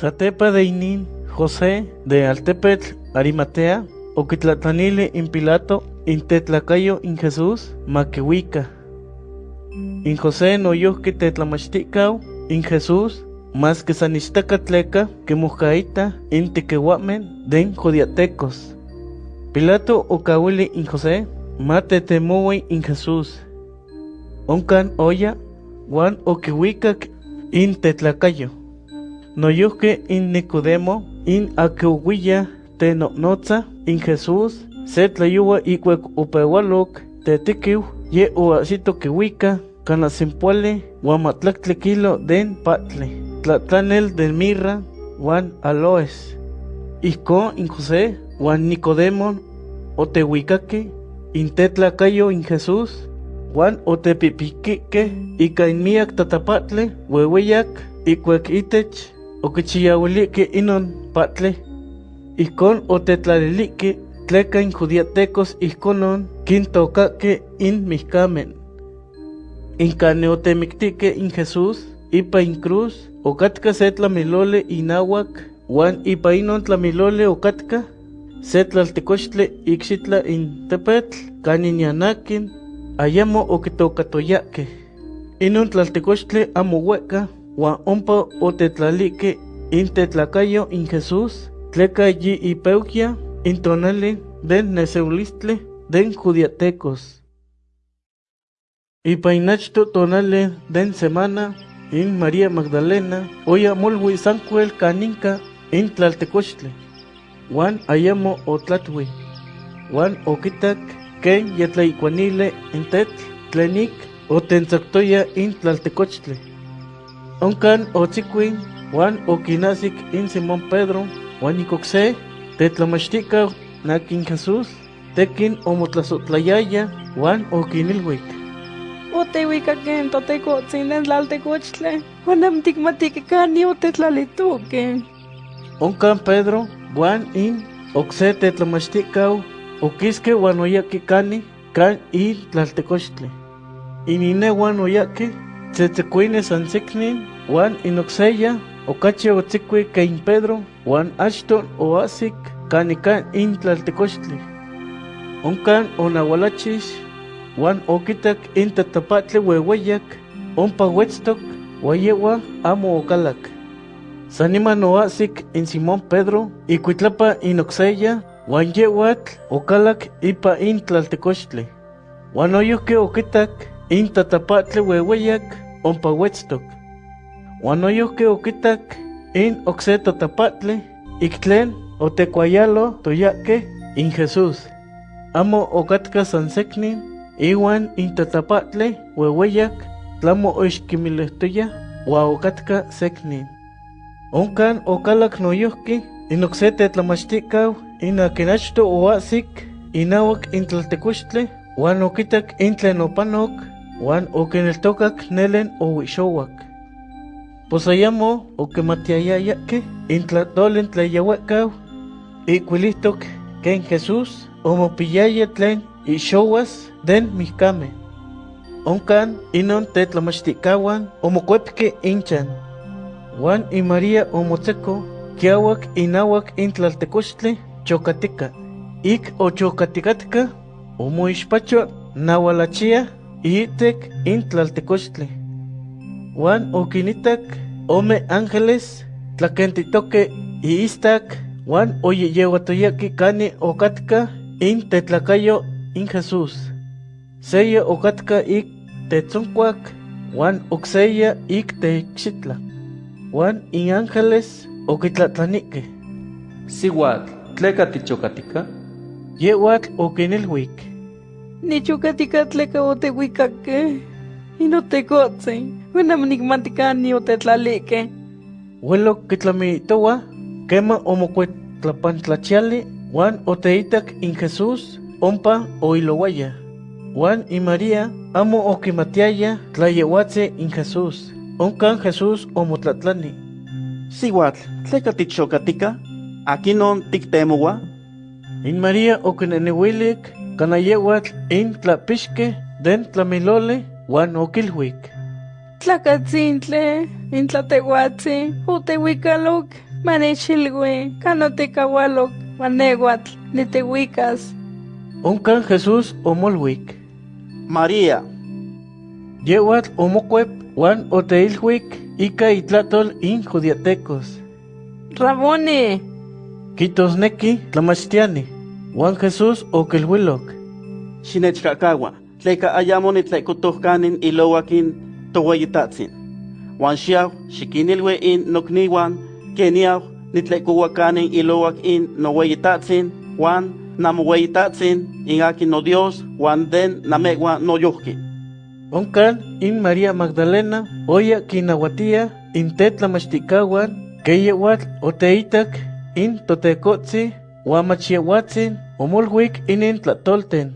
Satepa de Inin, José de Altepetl, Arimatea, Oquitlatanile in Pilato, in Tetlacayo in Jesús, Maquehuica. In José no yohque tetlamachticao, in Jesús, más que sanistacatleca, que mujaita, in tequehuamen, den jodiatecos. Pilato okawili in José, mate temowi in Jesús. Oncan oya, Juan okiwikak in tetlacayo. Noyuke in Nicodemo, in Aquilla te notza, in Jesús, se tlayuwa ikwek upewalok, te tikiw, ye uasito kiwika, kana simpuale, huamatlactle kilo den patle, tlatlanel den mirra, Juan aloes. Iko in José, Juan Nicodemo, otehuicaque, in tetlacayo in Jesús, Juan otepipiquique, ika in miak tatapatle, huehueyak, ikwek itech, oquichiyauilique inon patle, Icon otetlalilique, tleca judiatecos iconon, quintocaque in mixcamen. Incane otemictique in Jesús, ipa in cruz, ocatka se tlamilole inahuac, Juan ipa inon tlamilole ocatka, se tlaltecochtle ixitla in tepetl, caninianakin, ayamo okitocatoyaque. Inon tlaltecochtle amo hueca, Juan ompa otetlalique in tetlacayo in Jesús, tleca yi ipeuquia, in tonali den neseulistle den judiatecos. Ipainachto tonale den semana, in María Magdalena, oya molwi sancuel caninca in tlaltecochtle. Juan ayamo otlatwi. Juan okitak ken yatlaicuanile in tetl tlenik otensactoya in tlaltecochtle. Oncan otzicuin, Juan okinasik in Simón Pedro, Juan icocse, tetlamachtica nakin Jesús, tekin omotlasotlayaya, Juan okinilwik. Otehuicaquen totecotzin den tlaltecochtle, Juanam ticmaticacani otetlalituque. Oncan Pedro, Juan in, oxe tetlamachticau, oquisque Juan oyaki cani, can in tlaltecochtle. Inine Juan oyaki, tzetzecuine sansiknin, Juan inoxeya, okachi otzicui kein Pedro, Juan ashton oasik, canican in tlaltecochtle. Oncan onahualachis, Juan okitak in tatapatle huehueyak, ompa huetztok, huayewa amo ocalac. Saniman oasik in Simón Pedro, icuitlapa in oxeya, Juan yewatl ocalac ipa in tlaltecochtle. Juan oyuque okitak in tatapatle huehueyak, ompa huetztok. Juan oyuque okitak in oxe tatapatle, iktlen otecuayalo toyaque in Jesús. Amo ocatka sanseknin, iwan in tatapatle huehueyak, tlamo oixquimilehtoya, ua ocatka seknin. Oncan ocalac noyohki, in oxe tetlamachticau, in akinachto oasik, inawak in tlaltecochtle, Juan okitak in tlen Juan okineltokak nelen owixowak. Posayamo okimatiayayake in tlatolen tlayawakau, ikwilihtok ken Jesús omopiyaya tlen ixowas den mihkame. Oncan inon tetlamachticawan omokuepke inchan. Juan y María omotseco, kiawak inawak in tlaltecochtle chocatica. Ik ochocaticatka, omoixpacho nawalachia itek in tlaltecochtle. Juan okinitak ome ángeles tlakentitoke iistak Juan oyeyewatoyaki kani okatka in tetlacayo in Jesús. Seya okatka ik tetzoncuac, Juan oxeya ik texitla. Juan in ángeles okitlatlanike. Sihuatl, tleka tichocatica, Yewatl. Nichucatica tleca otehuicaque. Inotecotzin, Juanam nicmaticani otetlalique. Huelo kitlamitowa, kema omocuetlapantlachiali, Juan oteitak in Jesús, ompa oilowaya. Juan y María amo okimatiaya tlayewatse in Jesús. Oncan Jesús omotlatlani. Sihuatl, tleka tichocatica, aquinon tictemowa, In María okineniwilik, kanayewatl in tlapixke den tlamilole, Juan okilwik. Tlacatzintle, intlatehuatzi, otehuicaloc, Manechilwe, canotecawaloc, maneguatl, nitehuicas. Oncan Jesús omolhuic. María, Yewatl omocuep Juan oteilhuic ica itlatol in judiatecos. Rabone, Quitosnequi tlamachtiani. Juan Jesús oquelhuiloc. xinechkakawa, tleka ayamo nitlekutohkanin ilowakin toweyitatzin. Wan xiaw, xikinilwe in nokniwan, keniaw, nitlekuwakanin ilowak in noweyitatzin, wan namoweyitatzin, in akin no Dios, wan den namewa no yohki. Oncan in María Magdalena oya quinahuatia in tetlamachticahuan queyewatl oteitac in totecotzi huamachiahuatzin omolhuic inin tlatolten.